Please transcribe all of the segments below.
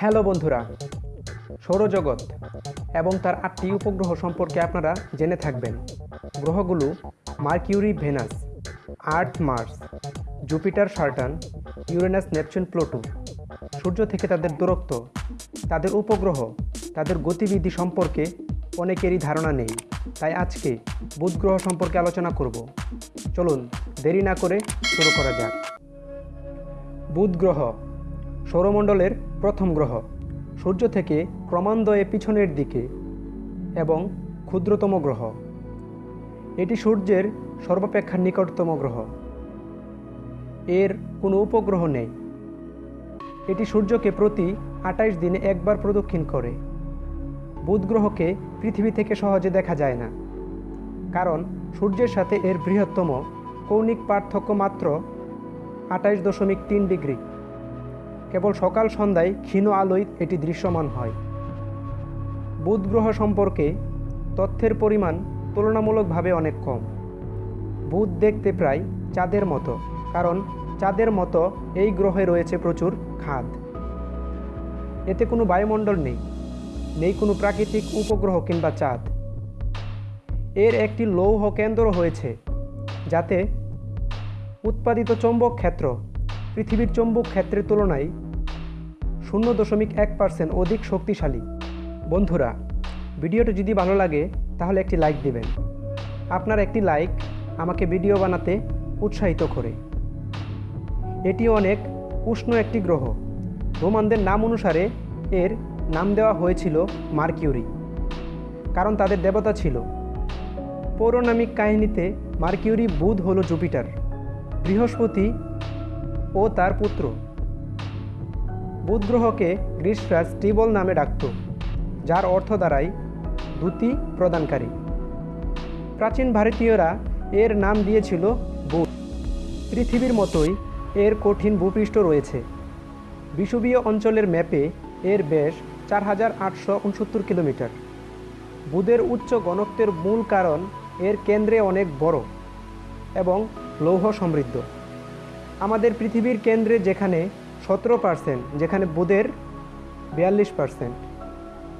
Hello বন্ধুরা, সৌরজগৎ এবং তার আটটি উপগ্রহ সম্পর্কে আপনারা জেনে থাকবেন। গ্রহগুলো Mercury, Venus, Earth, Mars, Jupiter, Saturn, Uranus, Neptune, Pluto. সূর্য থেকে তাদের দূরত্ব, তাদের উপগ্রহ, তাদের গতিবিধি সম্পর্কে অনেকেরই ধারণা নেই। তাই আজকে বুধ গ্রহ সম্পর্কে আলোচনা করব। চলুন দেরি না করে শুরু করা যাক। বুধ গ্রহ সৌরমণ্ডলের প্রথম গ্রহ, সূর্য থেকে ক্রমান্বয়ে পিছনের দিকে এবং ক্ষুদ্রতম গ্রহ। এটি সূর্যের সর্বাপেক্ষা নিকটতম গ্রহ। এর কোনো উপগ্রহ নেই। এটি সূর্যকে প্রতি আটাইশ দিনে একবার প্রদক্ষিণ করে। বুধ গ্রহকে পৃথিবী থেকে সহজে দেখা যায় না, কারণ সূর্যের সাথে এর বৃহত্তম কৌণিক পার্থক্য মাত্র আটাইশ দশমিক তিন ডিগ্রি। কেবল সকাল সন্ধ্যায় ক্ষীণ আলোয় এটি দৃশ্যমান হয়। বুধ গ্রহ সম্পর্কে তথ্যের পরিমাণ তুলনামূলকভাবে অনেক কম। বুধ দেখতে প্রায় চাঁদের মতো, কারণ চাঁদের মতো এই গ্রহে রয়েছে প্রচুর খাদ। এতে কোনো বায়ুমণ্ডল নেই নেই কোনো প্রাকৃতিক উপগ্রহ কিংবা চাঁদ। এর একটি লৌহ কেন্দ্র হয়েছে, যাতে উৎপাদিত চৌম্বক ক্ষেত্র পৃথিবীর চৌম্বক ক্ষেত্রের তুলনায় শূন্য দশমিক এক পার্সেন্ট অধিক শক্তিশালী। বন্ধুরা, ভিডিওটি যদি ভালো লাগে, তাহলে একটি লাইক দিবেন। আপনার একটি লাইক আমাকে ভিডিও বানাতে উৎসাহিত করে। এটি অনেক উষ্ণ একটি গ্রহ। রোমানদের নাম অনুসারে এর নাম দেওয়া হয়েছিল মার্কিউরি, কারণ তাদের দেবতা ছিল। পৌরাণিক কাহিনীতে মার্কিউরি বুধ হলো জুপিটার। বৃহস্পতি ও তার পুত্র। বুধ গ্রহকে গ্রীষ্মরাজ স্টিবল নামে ডাকত, যার অর্থ দাঁড়ায় দ্যুতি প্রদানকারী। প্রাচীন ভারতীয়রা এর নাম দিয়েছিল বুধ। পৃথিবীর মতোই এর কঠিন ভূপৃষ্ঠ রয়েছে। বিষুবীয় অঞ্চলের ম্যাপে এর ব্যাস চার হাজার আটশো উনসত্তর কিলোমিটার। বুধের উচ্চ ঘনত্বের মূল কারণ এর কেন্দ্রে অনেক বড় এবং লৌহ সমৃদ্ধ। আমাদের পৃথিবীর কেন্দ্রে যেখানে সতেরো পার্সেন্ট, যেখানে বুধের বিয়াল্লিশ পার্সেন্ট,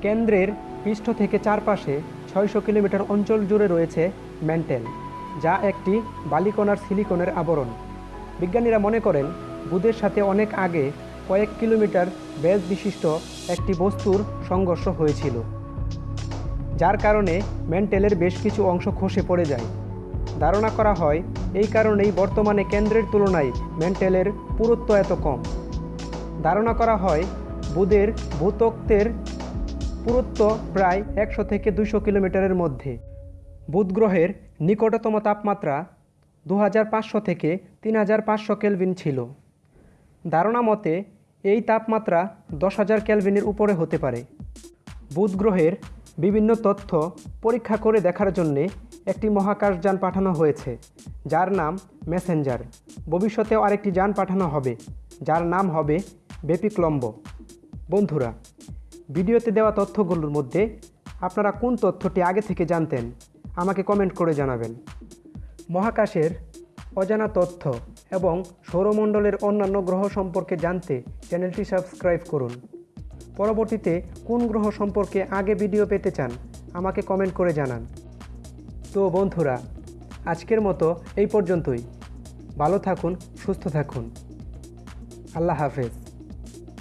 কেন্দ্রের পৃষ্ঠ থেকে চারপাশে ছয়শো কিলোমিটার অঞ্চল জুড়ে রয়েছে ম্যান্টেল যা একটি বালিকণার সিলিকনের আবরণ। বিজ্ঞানীরা মনে করেন, বুধের সাথে অনেক আগে কয়েক কিলোমিটার ব্যাস বিশিষ্ট একটি বস্তুর সংঘর্ষ হয়েছিল, যার কারণে ম্যান্টেলের বেশ কিছু অংশ খসে পড়ে যায়। ধারণা করা হয়, এই কারণেই বর্তমানে কেন্দ্রের তুলনায় ম্যান্টেলের পুরুত্ব এত কম। ধারণা করা হয়, বুধের ভূতত্ত্বের পুরুত্ব প্রায় একশো থেকে দুশো কিলোমিটারের মধ্যে। বুধ গ্রহের নিকটতম তাপমাত্রা দু হাজার পাঁচশো থেকে তিন হাজার পাঁচশো কেলভিন ছিল। ধারণা মতে, এই তাপমাত্রা দশ হাজার ক্যালভিনের উপরে হতে পারে। বুধ গ্রহের বিভিন্ন তথ্য পরীক্ষা করে দেখার জন্যে একটি মহাকাশযান পাঠানো হয়েছে, যার নাম মেসেঞ্জার। ভবিষ্যতেও আরেকটি যান পাঠানো হবে, যার নাম হবে বেপিক্লম্ব। বন্ধুরা, ভিডিওতে দেওয়া তথ্যগুলোর মধ্যে আপনারা কোন তথ্যটি আগে থেকে জানতেন, আমাকে কমেন্ট করে জানাবেন। মহাকাশের অজানা তথ্য এবং সৌরমণ্ডলের অন্যান্য গ্রহ সম্পর্কে জানতে চ্যানেলটি সাবস্ক্রাইব করুন। পরবর্তীতে কোন গ্রহ সম্পর্কে আগে ভিডিও পেতে চান, আমাকে কমেন্ট করে জানান। তো বন্ধুরা আজকের মতো এই পর্যন্তই। ভালো থাকুন সুস্থ থাকুন। আল্লাহ হাফেজ।